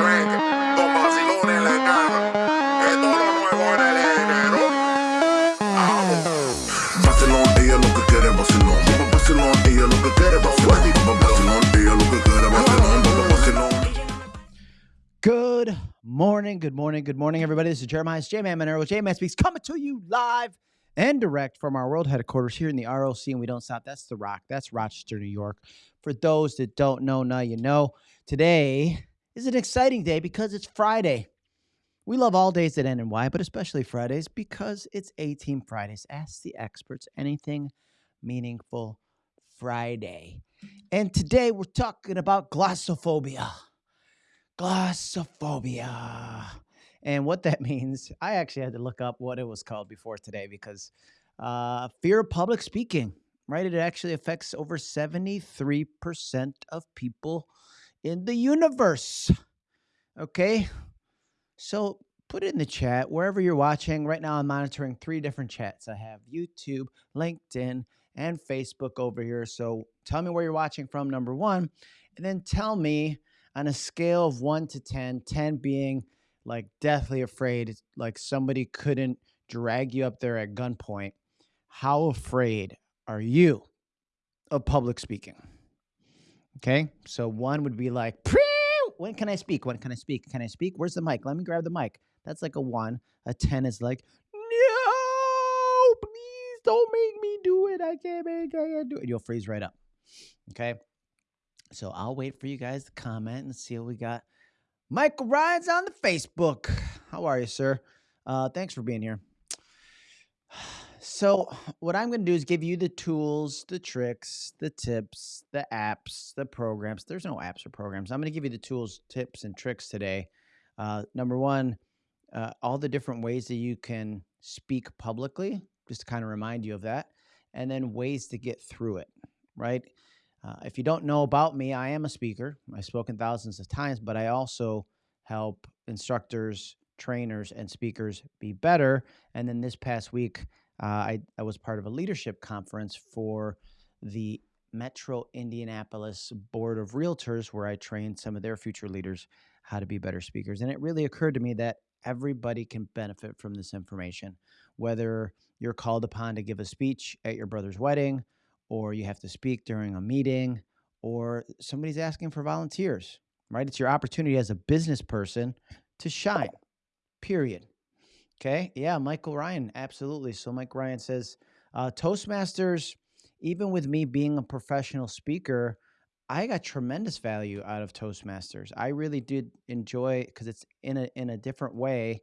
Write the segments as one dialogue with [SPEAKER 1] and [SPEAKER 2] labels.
[SPEAKER 1] vende. Los vacilones en la casa. Esto es lo nuevo en el género. Vacilón, ella lo que quiere vacilón. Vacilón, ella lo que quiere vacilón. Vacilón, ella lo que quiere vacilón.
[SPEAKER 2] Good morning, good morning, good morning, everybody. This is Jeremiah's J Man Monero. J Man Speaks coming to you live and direct from our world headquarters here in the ROC, and we don't stop. That's The Rock. That's Rochester, New York. For those that don't know, now you know. Today is an exciting day because it's Friday. We love all days that end in Y, but especially Fridays because it's A Team Fridays. Ask the experts anything meaningful Friday. And today we're talking about glossophobia glossophobia. And what that means, I actually had to look up what it was called before today because uh, fear of public speaking, right? It actually affects over 73% of people in the universe. Okay. So put it in the chat wherever you're watching. Right now, I'm monitoring three different chats. I have YouTube, LinkedIn, and Facebook over here. So tell me where you're watching from, number one. And then tell me on a scale of one to 10, 10 being like deathly afraid, like somebody couldn't drag you up there at gunpoint. How afraid are you of public speaking? Okay. So one would be like, when can I speak? When can I speak? Can I speak? Where's the mic? Let me grab the mic. That's like a one. A 10 is like, no, please don't make me do it. I can't make I can't do it. You'll freeze right up. Okay. So I'll wait for you guys to comment and see what we got. Michael Ryan's on the Facebook. How are you, sir? Uh, thanks for being here. So, what I'm going to do is give you the tools, the tricks, the tips, the apps, the programs. There's no apps or programs. I'm going to give you the tools, tips, and tricks today. Uh, number one, uh, all the different ways that you can speak publicly, just to kind of remind you of that, and then ways to get through it, right? Uh, if you don't know about me, I am a speaker. I've spoken thousands of times, but I also help instructors, trainers, and speakers be better. And then this past week, uh, I, I was part of a leadership conference for the Metro Indianapolis Board of Realtors, where I trained some of their future leaders how to be better speakers. And it really occurred to me that everybody can benefit from this information, whether you're called upon to give a speech at your brother's wedding, or you have to speak during a meeting, or somebody's asking for volunteers, right? It's your opportunity as a business person to shine, period. Okay. Yeah. Michael Ryan. Absolutely. So, Mike Ryan says uh, Toastmasters, even with me being a professional speaker, I got tremendous value out of Toastmasters. I really did enjoy because it's in a in a different way.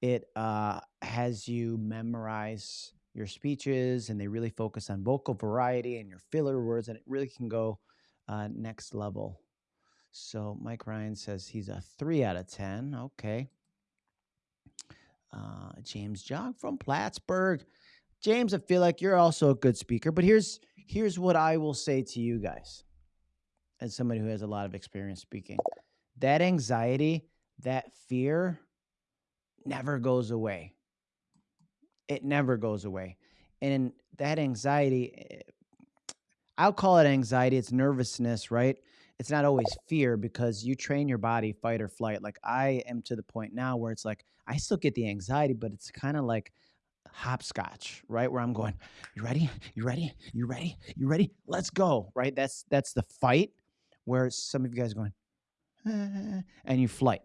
[SPEAKER 2] It uh, has you memorize your speeches, and they really focus on vocal variety and your filler words, and it really can go uh, next level. So Mike Ryan says he's a three out of ten. Okay. Uh, James Jog from Plattsburgh. James, I feel like you're also a good speaker, but here's here's what I will say to you guys, as somebody who has a lot of experience speaking. That anxiety, that fear, never goes away. It never goes away, and that anxiety, eh, I'll call it anxiety. It's nervousness, right? It's not always fear because you train your body fight or flight. Like I am to the point now where it's like I still get the anxiety, but it's kind of like hopscotch, right? Where I'm going, you ready? You ready? You ready? You ready? Let's go, right? That's that's the fight where some of you guys are going, "Ah," and you flight.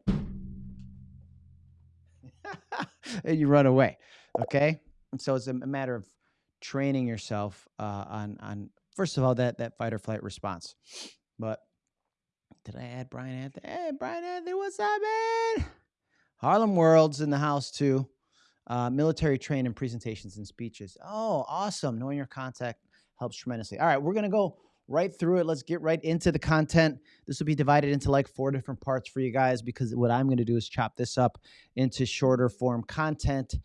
[SPEAKER 2] and you run away. Okay. And so it's a matter of training yourself uh, on on first of all that that fight or flight response. But did I add Brian Anthony? Hey, Brian Anthony, what's up, man? Harlem World's in the house too. Uh, military training presentations and speeches. Oh, awesome. Knowing your contact helps tremendously. All right, we're going to go right through it. Let's get right into the content. This will be divided into like four different parts for you guys because what I'm going to do is chop this up into shorter form content.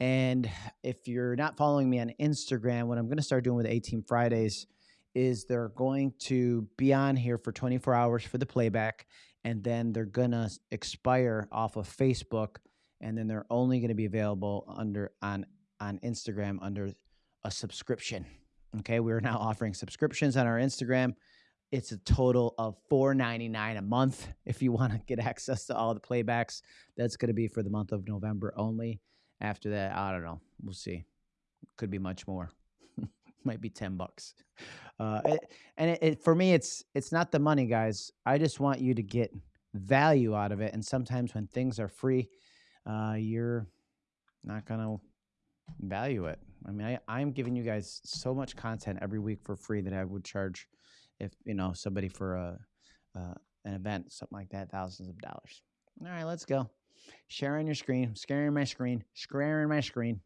[SPEAKER 2] And if you're not following me on Instagram, what I'm going to start doing with A Team Fridays is they're going to be on here for 24 hours for the playback and then they're going to expire off of Facebook and then they're only going to be available under on on Instagram under a subscription. Okay, we're now offering subscriptions on our Instagram It's a total of $4.99 a month if you want to get access to all the playbacks. That's going to be for the month of November only. After that, I don't know. We'll see. Could be much more. Might be 10 bucks. Uh, it, and it, it, for me, it's it's not the money, guys. I just want you to get value out of it. And sometimes when things are free, uh, you're not gonna value it. I mean, I, I'm giving you guys so much content every week for free that I would charge if you know somebody for a uh, an event, something like that, thousands of dollars. All right, let's go. Sharing your screen, scaring my screen, squaring my screen.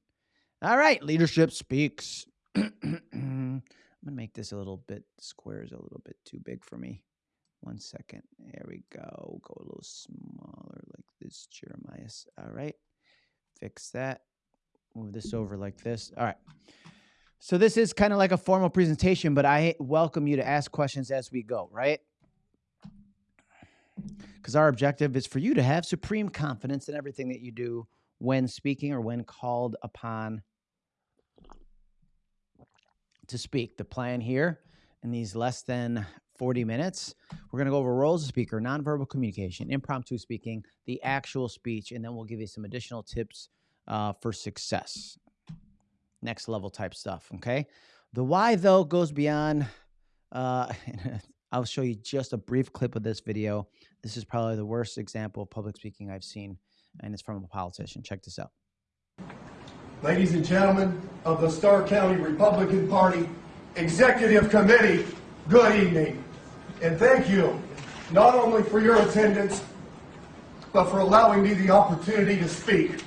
[SPEAKER 2] All right, leadership speaks. I'm gonna make this a little bit squares a little bit too big for me. One second. There we go. Go a little smaller like this, Jeremiah. All right. Fix that. Move this over like this. All right. So this is kind of like a formal presentation, but I welcome you to ask questions as we go, right? Because our objective is for you to have supreme confidence in everything that you do when speaking or when called upon to speak. The plan here in these less than 40 minutes, we're going to go over roles of speaker, nonverbal communication, impromptu speaking, the actual speech, and then we'll give you some additional tips uh, for success. Next level type stuff, okay? The why, though, goes beyond. Uh, I'll show you just a brief clip of this video. This is probably the worst example of public speaking I've seen, and it's from a politician. Check this out.
[SPEAKER 3] Ladies and gentlemen of the Stark County Republican Party Executive Committee, good evening. And thank you not only for your attendance, but for allowing me the opportunity to speak.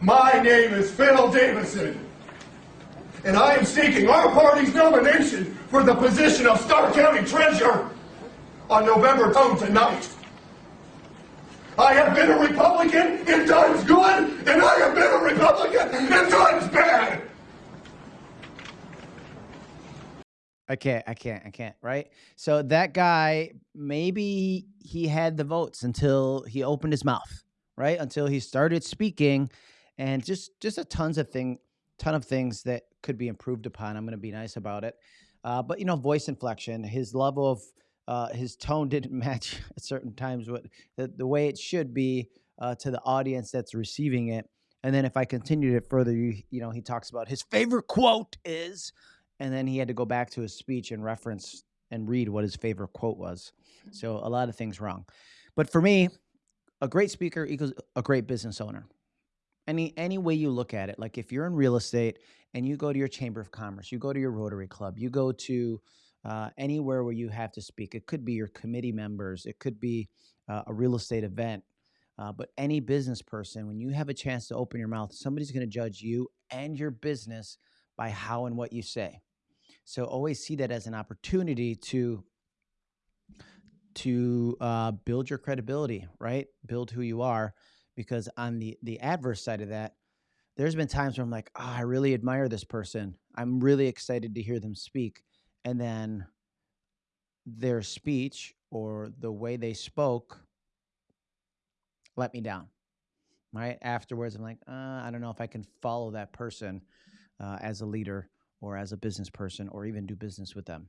[SPEAKER 3] My name is Phil Davison, and I am seeking our party's nomination for the position of Stark County Treasurer on November 10 tonight. I have been a Republican in times good, and I have been a Republican in times bad.
[SPEAKER 2] I can't, I can't, I can't, right? So that guy, maybe he had the votes until he opened his mouth, right? Until he started speaking and just just a tons of thing ton of things that could be improved upon. I'm going to be nice about it. Uh, but you know, voice inflection, his level of uh, his tone didn't match at certain times what the, the way it should be uh, to the audience that's receiving it. And then if I continued it further, you, you know, he talks about his favorite quote is, and then he had to go back to his speech and reference and read what his favorite quote was. So a lot of things wrong. But for me, a great speaker equals a great business owner. Any any way you look at it, like if you're in real estate and you go to your chamber of commerce, you go to your Rotary Club, you go to uh, anywhere where you have to speak. It could be your committee members, it could be uh, a real estate event. Uh, but any business person, when you have a chance to open your mouth, somebody's going to judge you and your business by how and what you say. So always see that as an opportunity to to uh, build your credibility, right? Build who you are, because on the the adverse side of that, there's been times where I'm like, oh, I really admire this person. I'm really excited to hear them speak, and then their speech or the way they spoke let me down right? Afterwards i'm like uh, i don't know if i can follow that person uh, as a leader or as a business person or even do business with them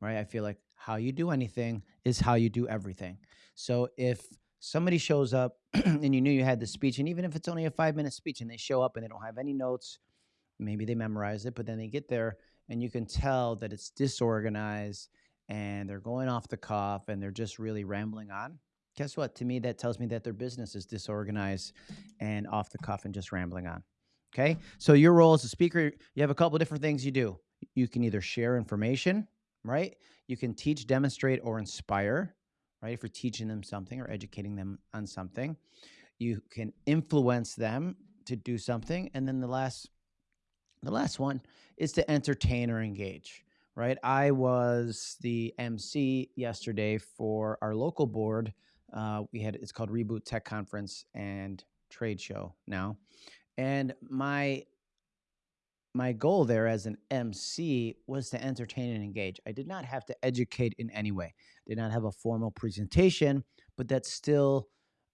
[SPEAKER 2] right? I feel like how you do anything is how you do everything. So if somebody shows up and you knew you had the speech and even if it's only a five minute speech and they show up and they don't have any notes maybe they memorize it but then they get there and you can tell that it's disorganized and they're going off the cuff and they're just really rambling on. Guess what? To me, that tells me that their business is disorganized and off the cuff and just rambling on. Okay. So, your role as a speaker, you have a couple different things you do. You can either share information, right? You can teach, demonstrate, or inspire, right? If you're teaching them something or educating them on something, you can influence them to do something. And then the last the last one is to entertain or engage, right? I was the MC yesterday for our local board. Uh, we had it's called Reboot Tech Conference and Trade Show now, and my my goal there as an MC was to entertain and engage. I did not have to educate in any way. Did not have a formal presentation, but that's still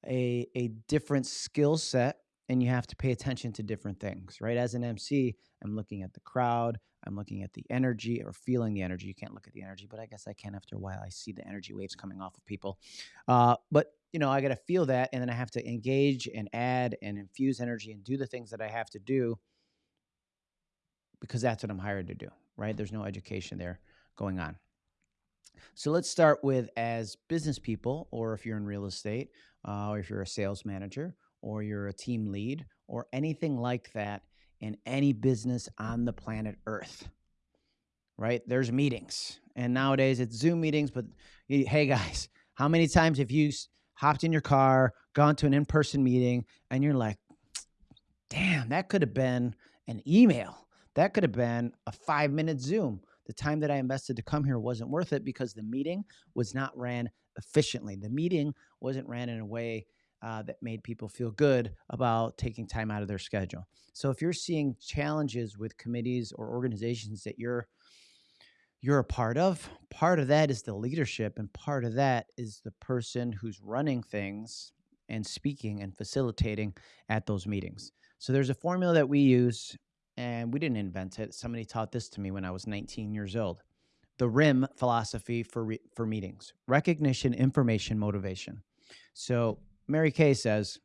[SPEAKER 2] a a different skill set and you have to pay attention to different things, right? As an MC, I'm looking at the crowd, I'm looking at the energy or feeling the energy. You can't look at the energy, but I guess I can after a while. I see the energy waves coming off of people. Uh, but you know, I got to feel that, and then I have to engage and add and infuse energy and do the things that I have to do because that's what I'm hired to do, right? There's no education there going on. So let's start with as business people, or if you're in real estate, uh, or if you're a sales manager, or you're a team lead, or anything like that in any business on the planet Earth, right? There's meetings. And nowadays it's Zoom meetings, but hey guys, how many times have you hopped in your car, gone to an in person meeting, and you're like, damn, that could have been an email? That could have been a five minute Zoom. The time that I invested to come here wasn't worth it because the meeting was not ran efficiently. The meeting wasn't ran in a way uh, that made people feel good about taking time out of their schedule. So if you're seeing challenges with committees or organizations that you're you're a part of, part of that is the leadership, and part of that is the person who's running things and speaking and facilitating at those meetings. So there's a formula that we use and we didn't invent it. Somebody taught this to me when I was 19 years old. The RIM philosophy for for meetings: recognition, information, motivation. So Mary Kay says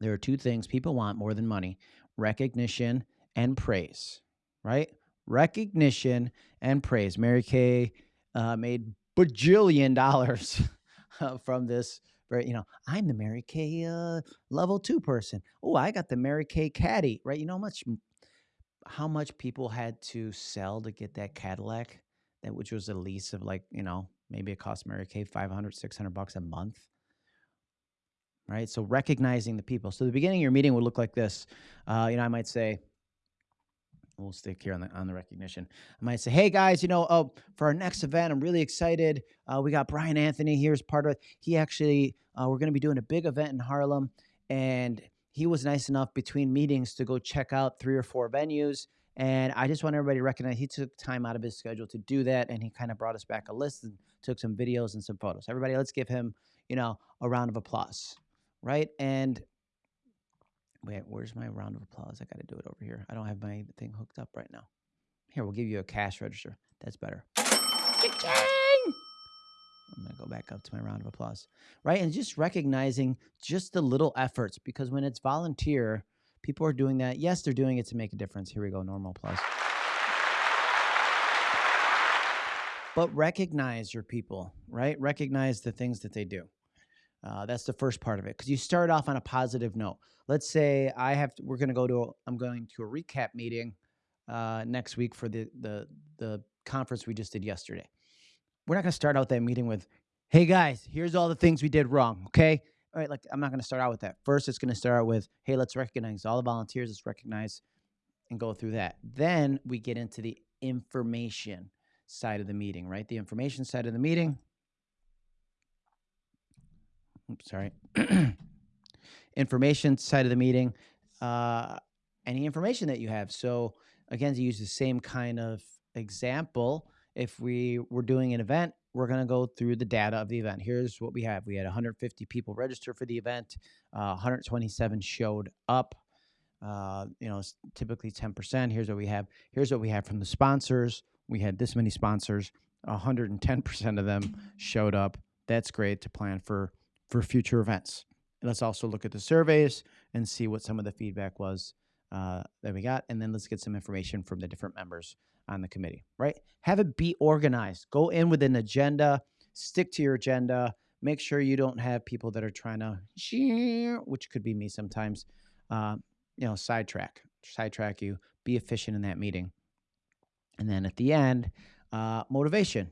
[SPEAKER 2] there are two things people want more than money: recognition and praise. Right? Recognition and praise. Mary Kay uh, made bajillion dollars from this you know, I'm the Mary Kay uh, level two person. Oh, I got the Mary Kay caddy, right? You know how much how much people had to sell to get that Cadillac, that which was a lease of like, you know, maybe it cost Mary Kay 500, 600 bucks a month. Right. So recognizing the people. So the beginning of your meeting would look like this. Uh, you know, I might say, we'll stick here on the on the recognition. I might say, "Hey guys, you know, oh, for our next event, I'm really excited. Uh, we got Brian Anthony here as part of it. He actually, uh, we're going to be doing a big event in Harlem, and he was nice enough between meetings to go check out three or four venues. And I just want everybody to recognize he took time out of his schedule to do that. And he kind of brought us back a list and took some videos and some photos. Everybody, let's give him, you know, a round of applause. Right. And wait, where's my round of applause? I got to do it over here. I don't have my thing hooked up right now. Here, we'll give you a cash register. That's better. I'm going to go back up to my round of applause. Right. And just recognizing just the little efforts because when it's volunteer, people are doing that. Yes, they're doing it to make a difference. Here we go. Normal applause. But recognize your people, right? Recognize the things that they do. Uh, that's the first part of it because you start off on a positive note. Let's say I have to, we're going to go to a, I'm going to a recap meeting uh, next week for the the the conference we just did yesterday we're not going to start out that meeting with, hey guys, here's all the things we did wrong. Okay. All right. Like, I'm not going to start out with that. First, it's going to start out with, hey, let's recognize all the volunteers. Let's recognize and go through that. Then we get into the information side of the meeting, right? The information side of the meeting. Oops, sorry. information side of the meeting. Uh, any information that you have. So, again, to use the same kind of example, if we were doing an event, we're going to go through the data of the event. Here's what we have. We had 150 people register for the event. Uh, 127 showed up. Uh, you know, typically 10%. Here's what we have. Here's what we have from the sponsors. We had this many sponsors. 110% of them showed up. That's great to plan for for future events. let's also look at the surveys and see what some of the feedback was uh, that we got, and then let's get some information from the different members on the committee, right? Have it be organized. Go in with an agenda, stick to your agenda. Make sure you don't have people that are trying to, which could be me sometimes, uh, you know, sidetrack, sidetrack you. Be efficient in that meeting. And then at the end, uh, motivation.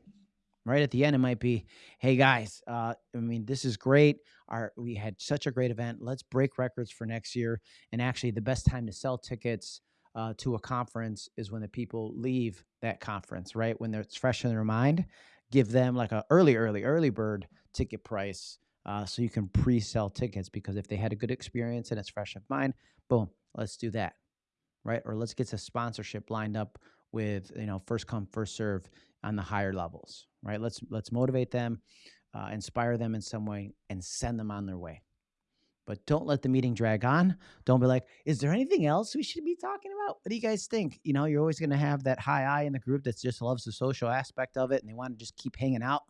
[SPEAKER 2] Right at the end, it might be, "Hey guys, uh, I mean, this is great. Our we had such a great event. Let's break records for next year. And actually, the best time to sell tickets uh, to a conference is when the people leave that conference, right? When it's fresh in their mind, give them like a early, early, early bird ticket price uh, so you can pre-sell tickets because if they had a good experience and it's fresh in mind, boom, let's do that, right? Or let's get a sponsorship lined up with you know first come first serve on the higher levels, right? Let's let's motivate them, uh, inspire them in some way, and send them on their way. but don't let the meeting drag on. Don't be like, is there anything else we should be talking about? What do you guys think? You know, you're always going to have that high eye in the group that just loves the social aspect of it and they want to just keep hanging out.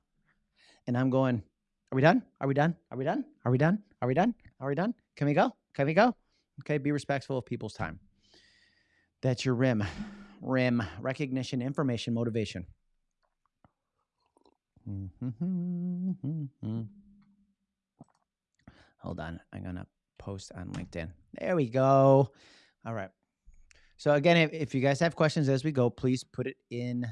[SPEAKER 2] And I'm going, are we done? Are we done? Are we done? Are we done? Are we done? Are we done? Can we go? Can we go? Okay, be respectful of people's time. That's your RIM. RIM, recognition, information, motivation. Mm-hmm. Hold on. I'm going to post on LinkedIn. There we go. All right. So, again, if, if you guys have questions as we go, please put it in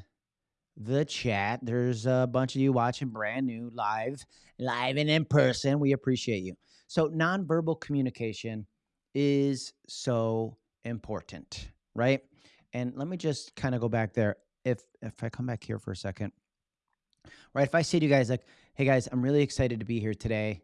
[SPEAKER 2] the chat. There's a bunch of you watching brand new live, live and in person. We appreciate you. So, nonverbal communication is so important, right? And let me just kind of go back there. If if I come back here for a second, right? If I say to you guys like, "Hey guys, I'm really excited to be here today,"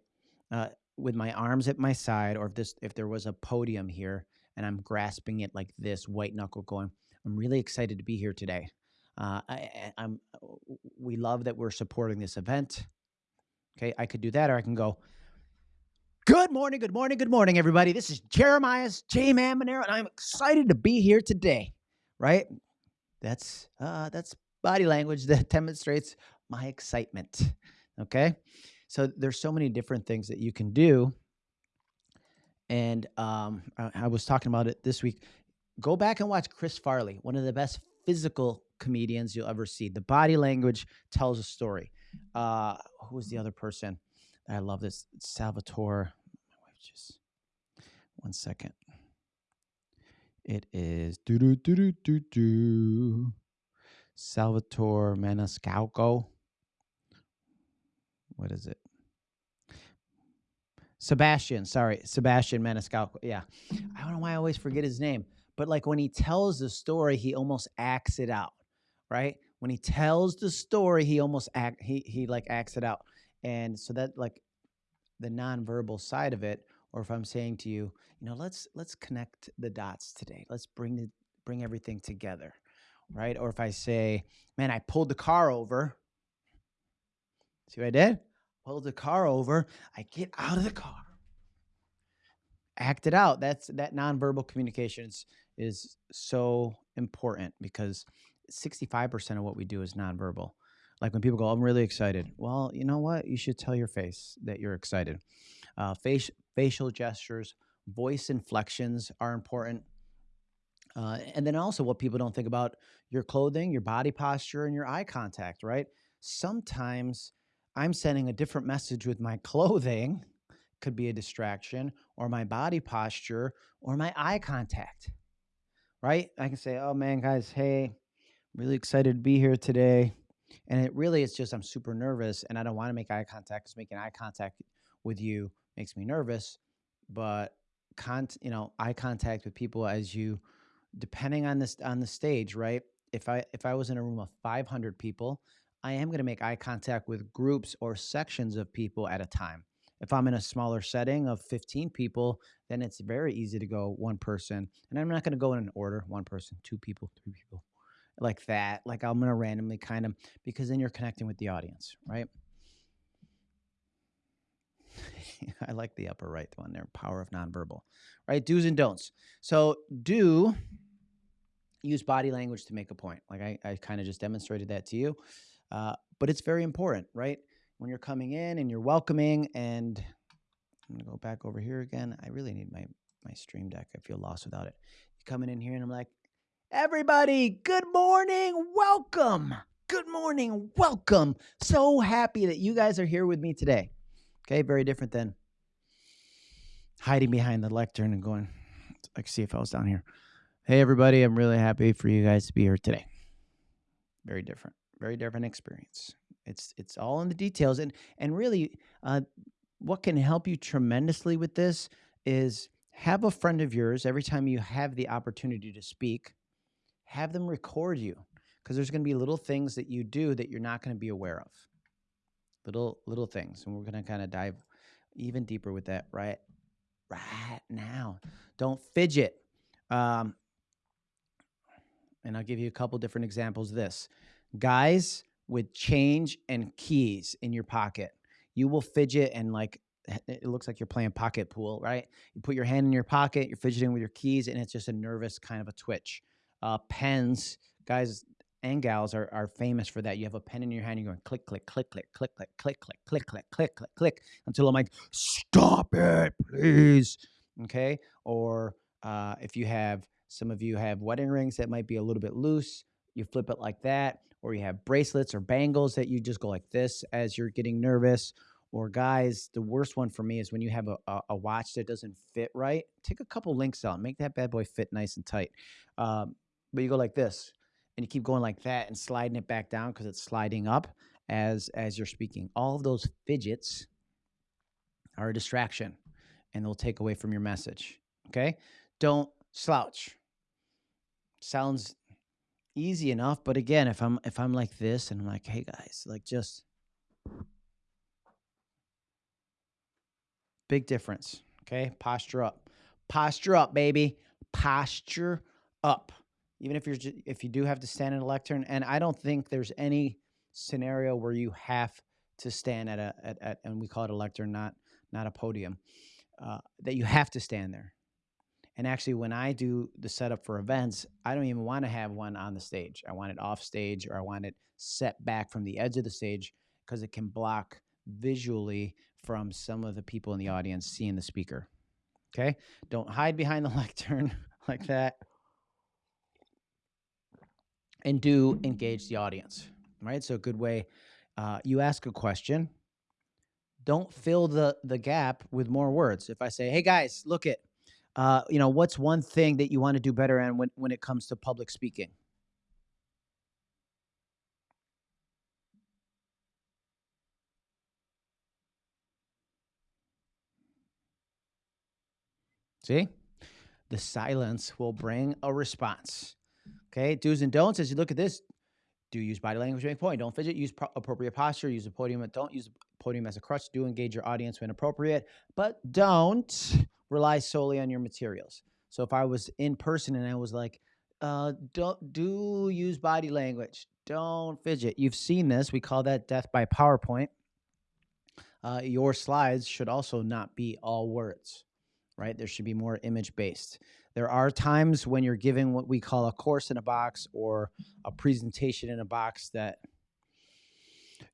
[SPEAKER 2] uh, with my arms at my side, or if this if there was a podium here and I'm grasping it like this, white knuckle, going, "I'm really excited to be here today." Uh, I, I'm. We love that we're supporting this event. Okay, I could do that, or I can go. Good morning, good morning, good morning, everybody. This is Jeremiah's J Man Monero, and I'm excited to be here today. Right? That's uh, that's body language that demonstrates my excitement. Okay, so there's so many different things that you can do, and um, I, I was talking about it this week. Go back and watch Chris Farley, one of the best physical comedians you'll ever see. The body language tells a story. Uh, who was the other person? I love this. Salvatore. My wife just one second. It is do do do do do do. Salvatore Maniscalco. What is it? Sebastian, sorry, Sebastian Maniscalco. Yeah, I don't know why I always forget his name, but like when he tells the story, he almost acts it out, right? When he tells the story, he almost act he he like acts it out, and so that like the nonverbal side of it, or if I'm saying to you, you know, let's let's connect the dots today. Let's bring the bring everything together, right? Or if I say, man, I pulled the car over. See what I did? Pulled the car over. I get out of the car. Act it out. That's that nonverbal communication is, is so important because 65% of what we do is nonverbal. Like when people go, I'm really excited. Well, you know what? You should tell your face that you're excited. Uh, face, facial gestures, voice inflections are important. Uh, and then also, what people don't think about your clothing, your body posture, and your eye contact, right? Sometimes I'm sending a different message with my clothing, could be a distraction, or my body posture, or my eye contact, right? I can say, oh man, guys, hey, really excited to be here today. And it really is just I'm super nervous and I don't want to make eye contact because making eye contact with you makes me nervous. But con you know, eye contact with people as you depending on this on the stage, right? If I if I was in a room of 500 people, I am going to make eye contact with groups or sections of people at a time. If I'm in a smaller setting of 15 people, then it's very easy to go one person. And I'm not going to go in an order one person, two people, three people, like that. Like I'm going to randomly kind of, because then you're connecting with the audience, right? I like the upper right one there, power of nonverbal, right? Do's and don'ts. So, do use body language to make a point. Like I, I kind of just demonstrated that to you. Uh, but it's very important, right? When you're coming in and you're welcoming, and I'm gonna go back over here again. I really need my my stream deck. I feel lost without it. You coming in here and I'm like, everybody, good morning, welcome. Good morning, welcome. So happy that you guys are here with me today. Okay, very different than hiding behind the lectern and going, like, see if I was down here. Hey, everybody, I'm really happy for you guys to be here today. Very different, very different experience. It's it's all in the details, and and really, uh, what can help you tremendously with this is have a friend of yours every time you have the opportunity to speak, have them record you because there's going to be little things that you do that you're not going to be aware of little little things and we're going to kind of dive even deeper with that right right now don't fidget um, and i'll give you a couple different examples of this guys with change and keys in your pocket you will fidget and like it looks like you're playing pocket pool, right? You put your hand in your pocket, you're fidgeting with your keys, and it's just a nervous kind of a twitch. Uh, pens, guys and gals are, are famous for that. You have a pen in your hand, you're going click, click, click, click, click, click, click, click, click, click, click, click, click, until I'm like, stop it, please. Okay. Or uh, if you have some of you have wedding rings that might be a little bit loose, you flip it like that, or you have bracelets or bangles that you just go like this as you're getting nervous. Or guys, the worst one for me is when you have a, a, a watch that doesn't fit right. Take a couple links out, make that bad boy fit nice and tight. Um, but you go like this, and you keep going like that and sliding it back down because it's sliding up as as you're speaking. All of those fidgets are a distraction, and they'll take away from your message. Okay, don't slouch. Sounds easy enough, but again, if I'm if I'm like this and I'm like, hey guys, like just Big difference. Okay. Posture up. Posture up, baby. Posture up. Even if you're if you do have to stand in a lectern, and I don't think there's any scenario where you have to stand at a at, at and we call it a lectern, not not a podium, uh, that you have to stand there. And actually, when I do the setup for events, I don't even want to have one on the stage. I want it off stage or I want it set back from the edge of the stage because it can block visually from some of the people in the audience seeing the speaker. Okay? Don't hide behind the lectern like that. And do engage the audience, right? So, a good way uh, you ask a question. Don't fill the, the gap with more words. If I say, hey guys, look at, uh, you know, what's one thing that you want to do better and when, when it comes to public speaking? See? The silence will bring a response. Okay, do's and don'ts as you look at this. Do use body language to make point. Don't fidget. Use pro- appropriate posture. Use the podium. Don't use podium as a crutch. Do engage your audience when appropriate, but don't rely solely on your materials. So if I was in person and I was like, uh, don't do use body language. Don't fidget. You've seen this. We call that death by PowerPoint. Uh, your slides should also not be all words right? There should be more image based. There are times when you're giving what we call a course in a box or a presentation in a box that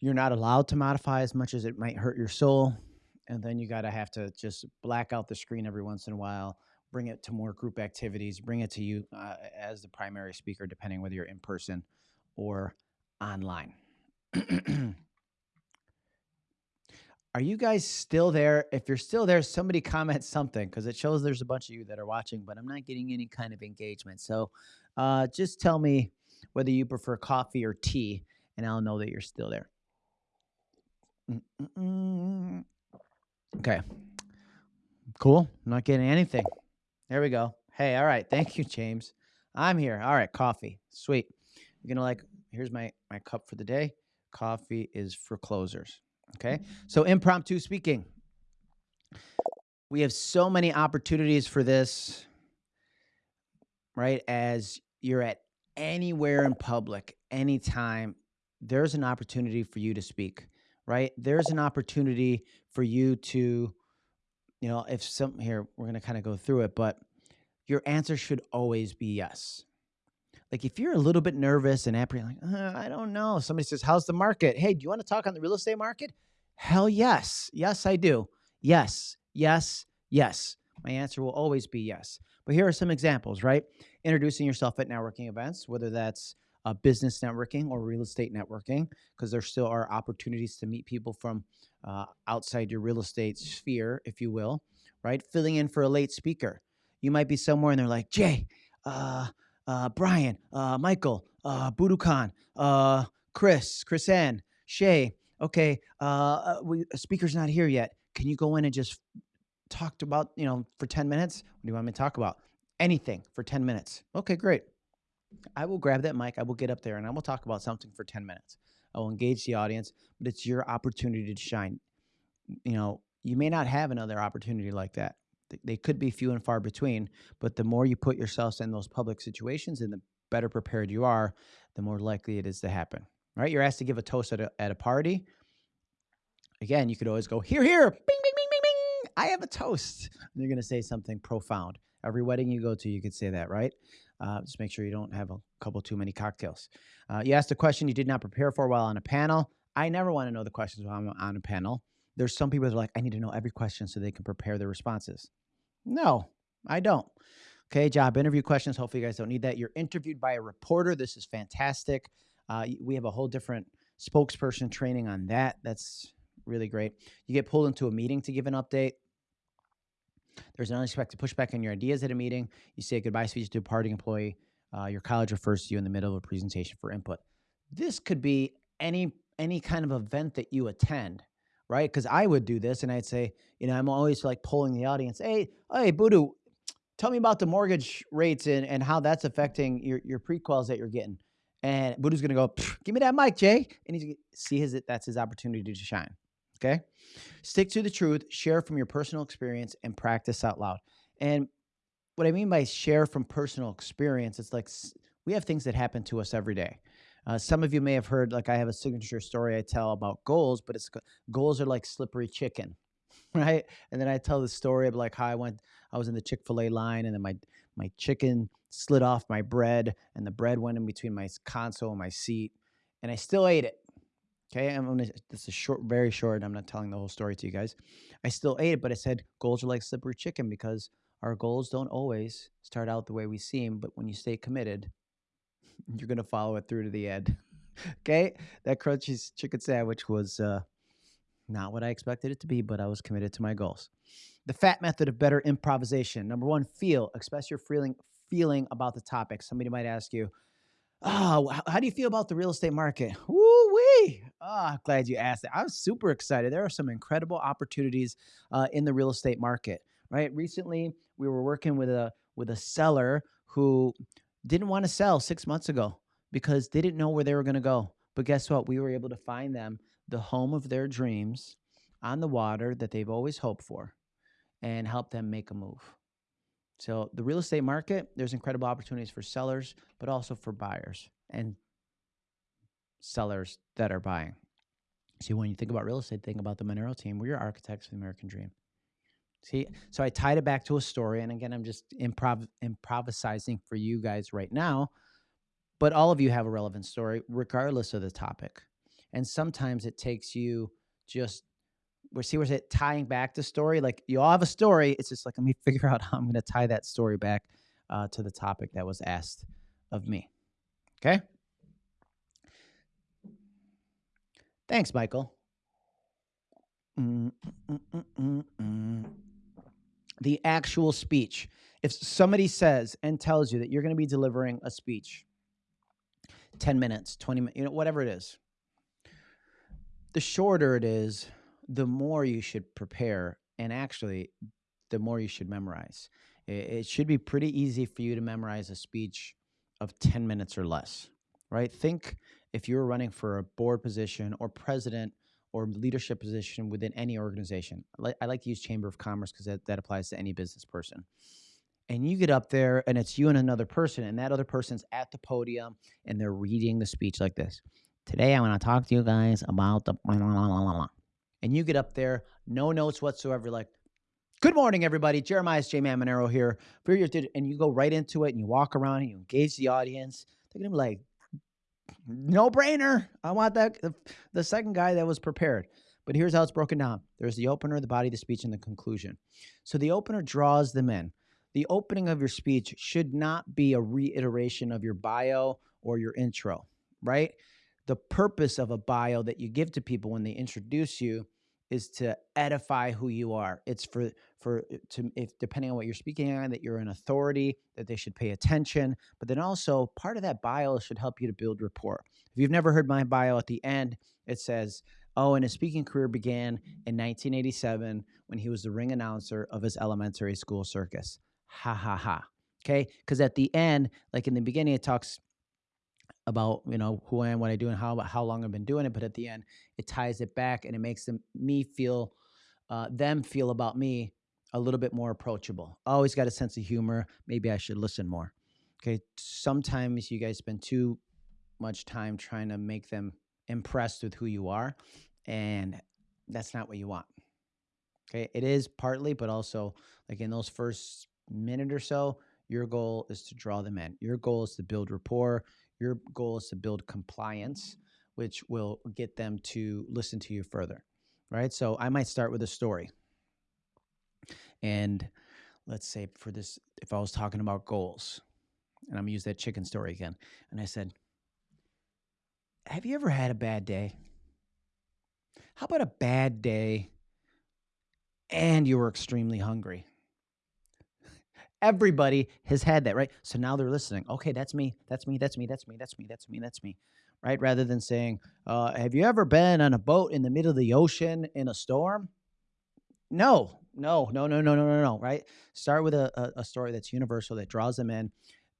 [SPEAKER 2] you're not allowed to modify as much as it might hurt your soul. And then you got to have to just black out the screen every once in a while, bring it to more group activities, bring it to you uh, as the primary speaker, depending whether you're in person or online. Are you guys still there? If you're still there, somebody comment something because it shows there's a bunch of you that are watching, but I'm not getting any kind of engagement. So uh, just tell me whether you prefer coffee or tea, and I'll know that you're still there. Mm-mm-mm. Okay. Cool. I'm not getting anything. There we go. Hey, all right. Thank you, James. I'm here. All right, coffee. Sweet. You're gonna like. Here's my my cup for the day. Coffee is for closers. Okay. So impromptu speaking. We have so many opportunities for this, right? As you're at anywhere in public, anytime, there's an opportunity for you to speak, right? There's an opportunity for you to, you know, if some here, we're going to kind of go through it, but your answer should always be yes. Like if you're a little bit nervous and apprehensive, like, uh, I don't know. Somebody says, How's the market? Hey, do you want to talk on the real estate market? Hell yes. Yes, I do. Yes, yes, yes. My answer will always be yes. But here are some examples, right? Introducing yourself at networking events, whether that's uh, business networking or real estate networking, because there still are opportunities to meet people from uh, outside your real estate sphere, if you will, right? Filling in for a late speaker. You might be somewhere and they're like, Jay, uh, uh, Brian, uh, Michael, uh, Budu Khan, uh, Chris, Chris Ann, Shay. Okay, uh, uh, we, a speaker's not here yet. Can you go in and just talk about, you know, for 10 minutes? What do you want me to talk about? Anything for 10 minutes. Okay, great. I will grab that mic. I will get up there and I will talk about something for 10 minutes. I will engage the audience, but it's your opportunity to shine. You know, you may not have another opportunity like that they could be few and far between, but the more you put yourselves in those public situations and the better prepared you are, the more likely it is to happen. Right? You're asked to give a toast at a, at a party. Again, you could always go, here, here, bing, bing, bing, bing, bing, I have a toast. And you're going to say something profound. Every wedding you go to, you could say that, right? Uh, just make sure you don't have a couple too many cocktails. Uh, you asked a question you did not prepare for while on a panel. I never want to know the questions while I'm on a panel. There's some people that are like, I need to know every question so they can prepare their responses. No, I don't. Okay, job interview questions. Hopefully, you guys don't need that. You're interviewed by a reporter. This is fantastic. Uh, we have a whole different spokesperson training on that. That's really great. You get pulled into a meeting to give an update. There's an unexpected pushback on your ideas at a meeting. You say a goodbye speech to a parting employee. Uh, your college refers to you in the middle of a presentation for input. This could be any any kind of event that you attend, right? Because I would do this, and I'd say, you know, I'm always like polling the audience. Hey, hey, Budu, tell me about the mortgage rates and, and how that's affecting your your prequels that you're getting. And Budu's gonna go, give me that mic, Jay, and he's see his that's his opportunity to shine. Okay. Stick to the truth, share from your personal experience, and practice out loud. And what I mean by share from personal experience, it's like we have things that happen to us every day. Uh, some of you may have heard, like I have a signature story I tell about goals, but it's goals are like slippery chicken, right? And then I tell the story of like how I went, I was in the Chick Fil A line, and then my my chicken slid off my bread, and the bread went in between my console and my seat, and I still ate it. Okay, I'm gonna. This is short, very short. I'm not telling the whole story to you guys. I still ate it, but I said goals are like slippery chicken because our goals don't always start out the way we seem. But when you stay committed, you're gonna follow it through to the end. okay, that crunchy chicken sandwich was uh, not what I expected it to be, but I was committed to my goals. The fat method of better improvisation. Number one, feel. Express your feeling feeling about the topic. Somebody might ask you, Oh, how do you feel about the real estate market? Woo wee! Oh, glad you asked. I'm super excited. There are some incredible opportunities uh, in the real estate market. Right? Recently, we were working with a with a seller who didn't want to sell six months ago because they didn't know where they were going to go. But guess what? We were able to find them the home of their dreams on the water that they've always hoped for, and help them make a move. So the real estate market, there's incredible opportunities for sellers, but also for buyers and sellers that are buying. See, when you think about real estate, think about the Monero team. We're your architects of the American dream. See, so I tied it back to a story, and again, I'm just improv improvising for you guys right now. But all of you have a relevant story, regardless of the topic. And sometimes it takes you just we're see where's it tying back the story. Like you all have a story. It's just like let me figure out how I'm going to tie that story back uh, to the topic that was asked of me. Okay. Thanks, Michael. Mm, mm, mm, the actual speech. If somebody says and tells you that you're going to be delivering a speech, 10 minutes, 20 minutes, you know, whatever it is, the shorter it is, the more you should prepare and actually the more you should memorize. It, should be pretty easy for you to memorize a speech of 10 minutes or less, right? Think if you're running for a board position or president or leadership position within any organization. I like to use Chamber of Commerce because that, that applies to any business person. And you get up there and it's you and another person, and that other person's at the podium and they're reading the speech like this. Today, I want to talk to you guys about the and you get up there, no notes whatsoever, like, good morning, everybody. Jeremiah's J Man Monero here. For and you go right into it and you walk around and you engage the audience. They're gonna be like, no brainer. I want that the, second guy that was prepared. But here's how it's broken down. There's the opener, the body, the speech, and the conclusion. So the opener draws them in. The opening of your speech should not be a reiteration of your bio or your intro, right? the purpose of a bio that you give to people when they introduce you is to edify who you are. It's for for uh, to if depending on what you're speaking on that you're an authority that they should pay attention. But then also part of that bio should help you to build rapport. If you've never heard my bio at the end, it says, "Oh, and his speaking career began in 1987 when he was the ring announcer of his elementary school circus." Ha ha ha. Okay, because at the end, like in the beginning, it talks about you know who I am, what I do, and how how long I've been doing it. But at the end, it ties it back and it makes them me feel uh, them feel about me a little bit more approachable. always got a sense of humor. Maybe I should listen more. Okay, sometimes you guys spend too much time trying to make them impressed with who you are, and that's not what you want. Okay, it is partly, but also like in those first minute or so, your goal is to draw them in. Your goal is to build rapport. Your goal is to build compliance, which will get them to listen to you further. Right. So I might start with a story. And let's say for this, if I was talking about goals, and I'm gonna use that chicken story again, and I said, Have you ever had a bad day? How about a bad day and you were extremely hungry? Everybody has had that, right? So now they're listening. Okay, that's me. That's me. That's me. That's me. That's me. That's me. That's me. Right? Rather than saying, uh, Have you ever been on a boat in the middle of the ocean in a storm? No, no, no, no, no, no, no, no. Right? Start with a, a, story that's universal, that draws them in,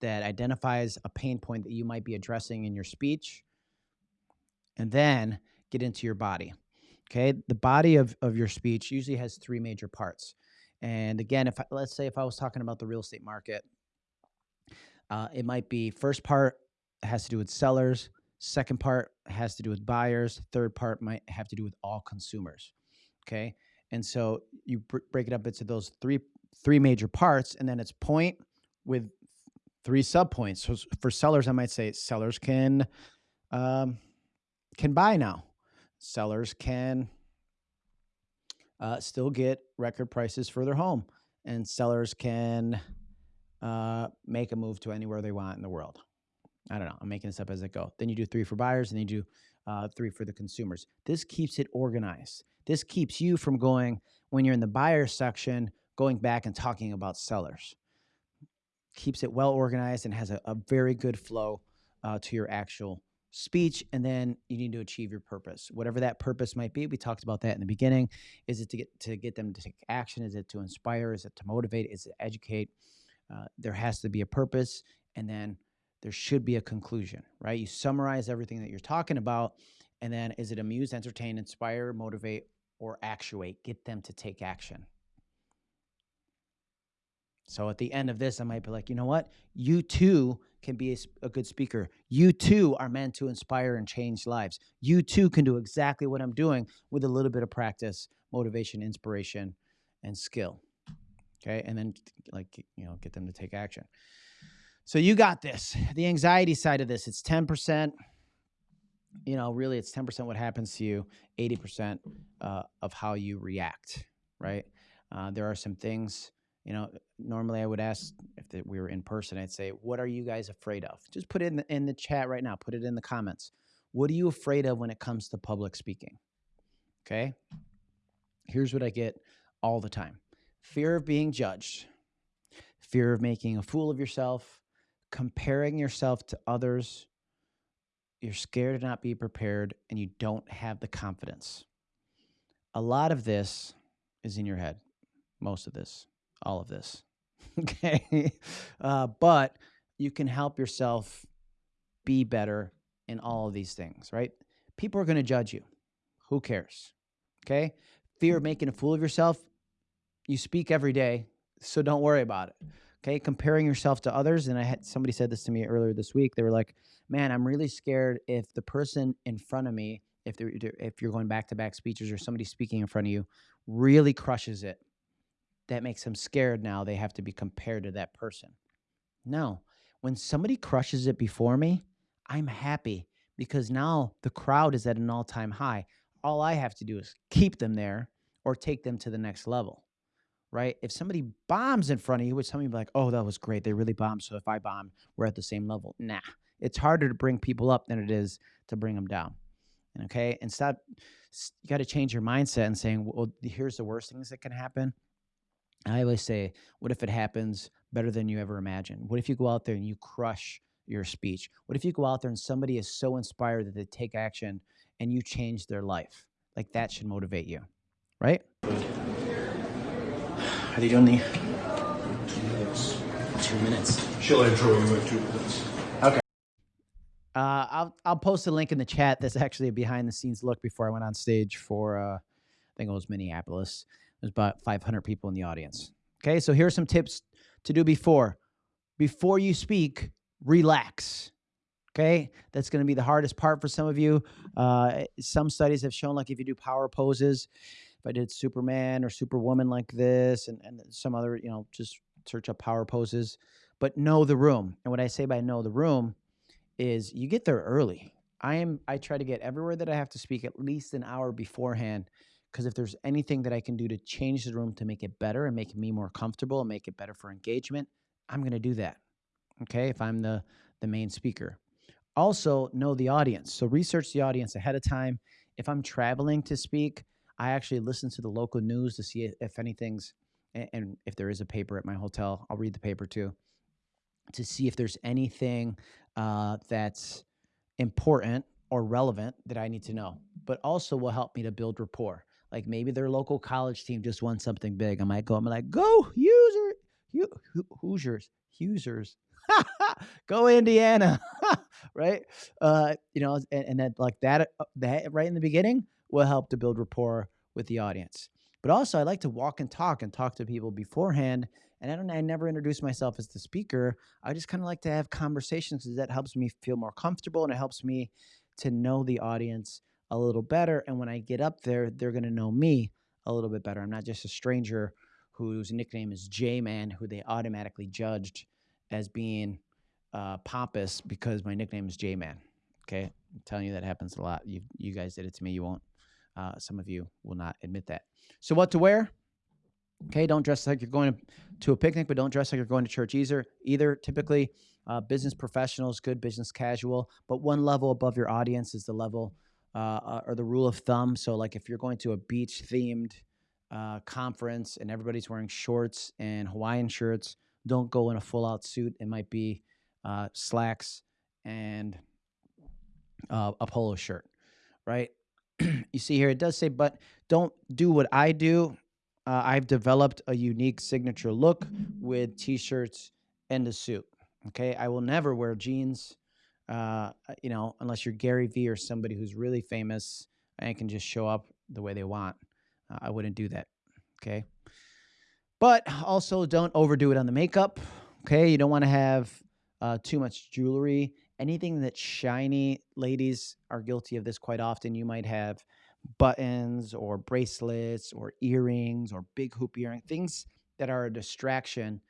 [SPEAKER 2] that identifies a pain point that you might be addressing in your speech, and then get into your body. Okay. The body of, of your speech usually has three major parts. And again, if I, let's say if I was talking about the real estate market, uh, it might be first part has to do with sellers, second part has to do with buyers, third part might have to do with all consumers. Okay, and so you br- break it up into those three three major parts, and then it's point with three subpoints. So for sellers, I might say sellers can um, can buy now. Sellers can uh, still get record prices for their home, and sellers can uh, make a move to anywhere they want in the world. I don't know. I'm making this up as I go. Then you do three for buyers, and then you do uh, three for the consumers. This keeps it organized. This keeps you from going when you're in the buyer section, going back and talking about sellers. Keeps it well organized and has a, a very good flow uh, to your actual speech and then you need to achieve your purpose. Whatever that purpose might be we talked about that in the beginning. Is it to get to get them to take action? Is it to inspire? Is it to motivate? Is it to educate? Uh, there has to be a purpose and then there should be a conclusion right? You summarize everything that you're talking about and then is it amuse entertain inspire motivate or actuate? Get them to take action so at the end of this, I might be like, you know what? You too can be a, a, good speaker. You too are meant to inspire and change lives. You too can do exactly what I'm doing with a little bit of practice, motivation, inspiration, and skill. Okay. And then, like, you know, get them to take action. So you got this. The anxiety side of this, it's 10%. You know, really, it's 10% what happens to you, 80% uh, of how you react, right? Uh, there are some things you know, normally I would ask if we were in person, I'd say, "What are you guys afraid of?" Just put it in the, in the chat right now. Put it in the comments. What are you afraid of when it comes to public speaking? Okay. Here's what I get all the time: fear of being judged, fear of making a fool of yourself, comparing yourself to others. You're scared to not be prepared, and you don't have the confidence. A lot of this is in your head. Most of this all of this. okay. Uh, but you can help yourself be better in all of these things, right? People are going to judge you. Who cares? Okay. Fear of making a fool of yourself, you speak every day, so don't worry about it. Okay. Comparing yourself to others. And I had somebody said this to me earlier this week. They were like, man, I'm really scared if the person in front of me, if, they're, if you're going back to back speeches or somebody speaking in front of you, really crushes it that makes them scared now they have to be compared to that person. No, when somebody crushes it before me, I'm happy because now the crowd is at an all time high. All I have to do is keep them there or take them to the next level, right? If somebody bombs in front of you, which some people be like, oh, that was great. They really bombed. So if I bomb, we're at the same level. Nah, it's harder to bring people up than it is to bring them down. Okay. And stop, you got to change your mindset and saying, well, here's the worst things that can happen I always say, what if it happens better than you ever imagined? What if you go out there and you crush your speech? What if you go out there and somebody is so inspired that they take action and you change their life? Like that should motivate you, right? Are they doing the
[SPEAKER 4] two minutes?
[SPEAKER 2] Two minutes.
[SPEAKER 4] She'll intro you in two minutes.
[SPEAKER 2] Okay. Uh, I'll I'll post a link in the chat. That's actually a behind the scenes look before I went on stage for uh, I think it was Minneapolis. There's about 500 people in the audience. Okay, so here are some tips to do before. Before you speak, relax. Okay, that's going to be the hardest part for some of you. Uh, some studies have shown, like if you do power poses, if I did Superman or Superwoman like this, and and some other, you know, just search up power poses, but know the room. And what I say by know the room is you get there early. I am I try to get everywhere that I have to speak at least an hour beforehand because if there's anything that I can do to change the room to make it better and make me more comfortable and make it better for engagement, I'm going to do that. Okay? If I'm the the main speaker. Also, know the audience. So research the audience ahead of time. If I'm traveling to speak, I actually listen to the local news to see if anything's and if there is a paper at my hotel, I'll read the paper too to see if there's anything uh, that's important or relevant that I need to know, but also will help me to build rapport. Like maybe their local college team just won something big. I might go, I'm like, go user, Hoosiers, Hoosiers, go Indiana, right? Uh, you know, and, and that like that, uh, that right in the beginning will help to build rapport with the audience. But also, I like to walk and talk and talk to people beforehand. And I don't, I never introduce myself as the speaker. I just kind of like to have conversations because that helps me feel more comfortable and it helps me to know the audience a little better. And when I get up there, they're going to know me a little bit better. I'm not just a stranger whose nickname is J Man, who they automatically judged as being uh, pompous because my nickname is J Man. Okay, I'm telling you that happens a lot. You you guys did it to me. You won't. Uh, some of you will not admit that. So what to wear? Okay, don't dress like you're going to a picnic, but don't dress like you're going to church either. Either typically, uh, business professionals, good business casual, but one level above your audience is the level uh, or the rule of thumb. So, like if you're going to a beach themed uh, conference and everybody's wearing shorts and Hawaiian shirts, don't go in a full out suit. It might be uh, slacks and uh, a polo shirt, right? you see here, it does say, but don't do what I do. Uh, I've developed a unique signature look with t shirts and a suit. Okay. I will never wear jeans, uh, you know, unless you're Gary Vee or somebody who's really famous and can just show up the way they want. Uh, I wouldn't do that. Okay. But also don't overdo it on the makeup. Okay. You don't want to have uh, too much jewelry. Anything that's shiny, ladies are guilty of this quite often. You might have buttons or bracelets or earrings or big hoop earring, things that are a distraction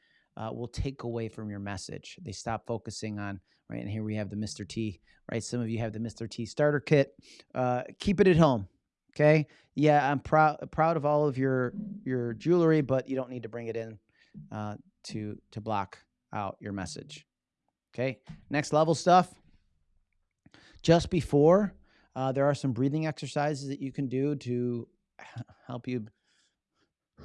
[SPEAKER 2] uh, will take away from your message. They stop focusing on, right? And here we have the Mr. T, right? Some of you have the Mr. T starter kit. Uh, keep it at home. Okay. Yeah, I'm proud proud of all of your your jewelry, but you don't need to bring it in uh, to to block out your message. Okay. Next level stuff. Just before, uh, there are some breathing exercises that you can do to help you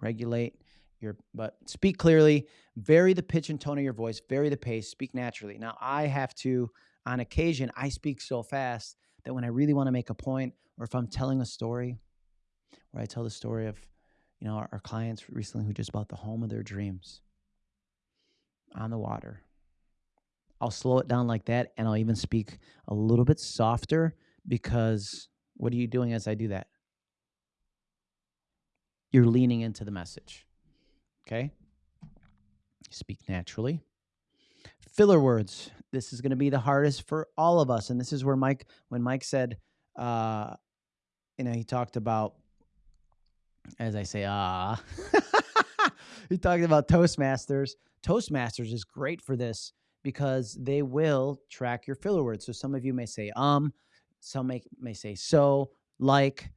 [SPEAKER 2] regulate your but speak clearly vary the pitch and tone of your voice vary the pace speak naturally now i have to on occasion i speak so fast that when i really want to make a point or if i'm telling a story where i tell the story of you know our, our clients recently who just bought the home of their dreams on the water I'll slow it down like that and I'll even speak a little bit softer because what are you doing as I do that? You're leaning into the message. Okay? Speak naturally. Filler words. This is going to be the hardest for all of us. And this is where Mike, when Mike said, uh, you know, he talked about, as I say, ah, he talked about Toastmasters. Toastmasters is great for this because they will track your filler words. So some of you may say um, some may, may say so, like,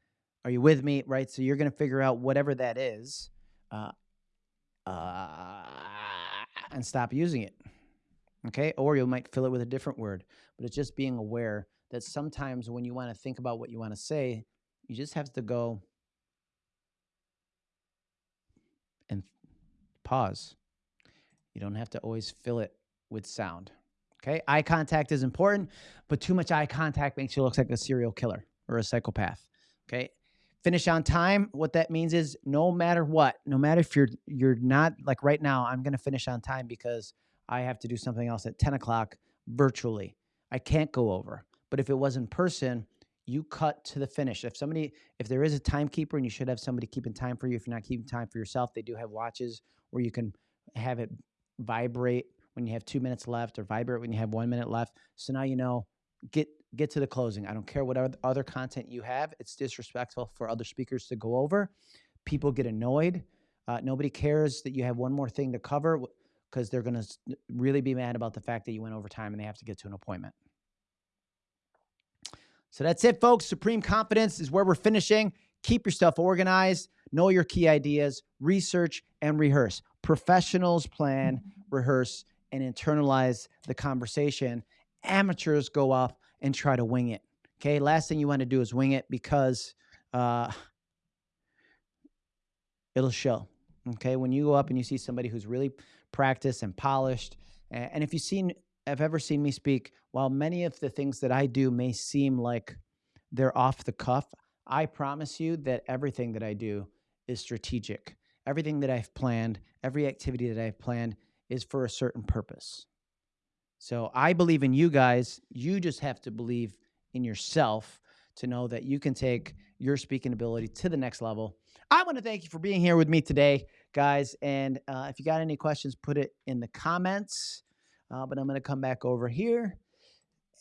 [SPEAKER 2] are you with me? Right? So you're going to figure out whatever that is uh, uh, and stop using it. Okay? Or you might fill it with a different word. But it's just being aware that sometimes when you want to think about what you want to say, you just have to go and pause. You don't have to always fill it with sound. Okay, eye contact is important, but too much eye contact makes you look like a serial killer or a psychopath. Okay, finish on time. What that means is no matter what, no matter if you're you're not like right now, I'm gonna finish on time because I have to do something else at 10 o'clock virtually. I can't go over. But if it was in person, you cut to the finish. If somebody, if there is a timekeeper and you should have somebody keeping time for you, if you're not keeping time for yourself, they do have watches where you can have it vibrate when you have two minutes left or vibrate when you have one minute left. So now you know, get get to the closing. I don't care what other content you have. It's disrespectful for other speakers to go over. People get annoyed. Uh, nobody cares that you have one more thing to cover because they're going to really be mad about the fact that you went over time and they have to get to an appointment. So that's it, folks. Supreme confidence is where we're finishing. Keep your stuff organized, know your key ideas, research and rehearse. Professionals plan, rehearse, and internalize the conversation. Amateurs go off and try to wing it. Okay. Last thing you want to do is wing it because uh, it'll show. Okay. When you go up and you see somebody who's really practiced and polished, and if you've seen, have ever seen me speak, while many of the things that I do may seem like they're off the cuff, I promise you that everything that I do is strategic. Everything that I've planned, every activity that I've planned is for a certain purpose. So I believe in you guys. You just have to believe in yourself to know that you can take your speaking ability to the next level. I want to thank you for being here with me today, guys. And uh, if you got any questions, put it in the comments. Uh, but I'm going to come back over here.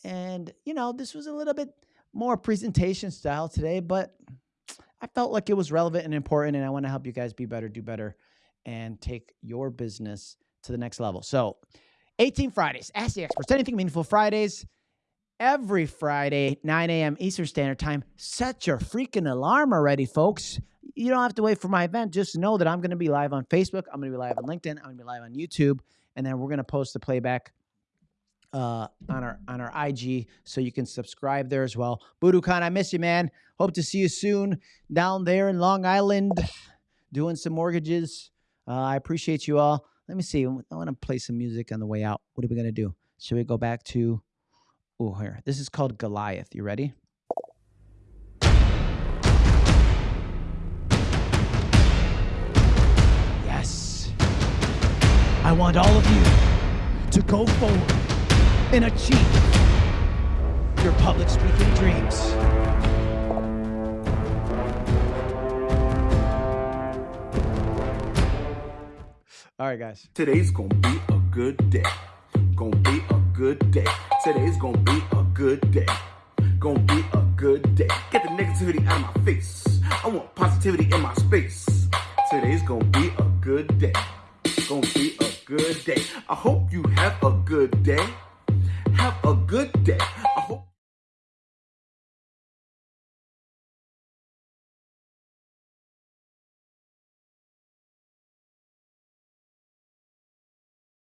[SPEAKER 2] And, you know, this was a little bit more presentation style today, but I felt like it was relevant and important. And I want to help you guys be better, do better, and take your business to the next level. So, 18 Fridays, Ask the Experts, Anything Meaningful Fridays, every Friday, 9 a.m. Eastern Standard Time. Set your freaking alarm already, folks. You don't have to wait for my event. Just know that I'm going to be live on Facebook. I'm going to be live on LinkedIn. I'm going to be live on YouTube. And then we're going to post the playback uh, on our on our IG, so you can subscribe there as well. Budu Khan, I miss you, man. Hope to see you soon down there in Long Island, doing some mortgages. Uh, I appreciate you all. Let me see. I want to play some music on the way out. What are we gonna do? Should we go back to? Oh, here. This is called Goliath. You ready? Yes. I want all of you to go forward and achieve your public speaking dreams. All right, guys.
[SPEAKER 1] Today's gonna be a good day. Gonna be a good day. Today's gonna be a good day. Gonna be a good day. Get the negativity out of my face. I want positivity in my space. Today's gonna be a good day. Gonna be a good day. I hope you have a good day. have a good day.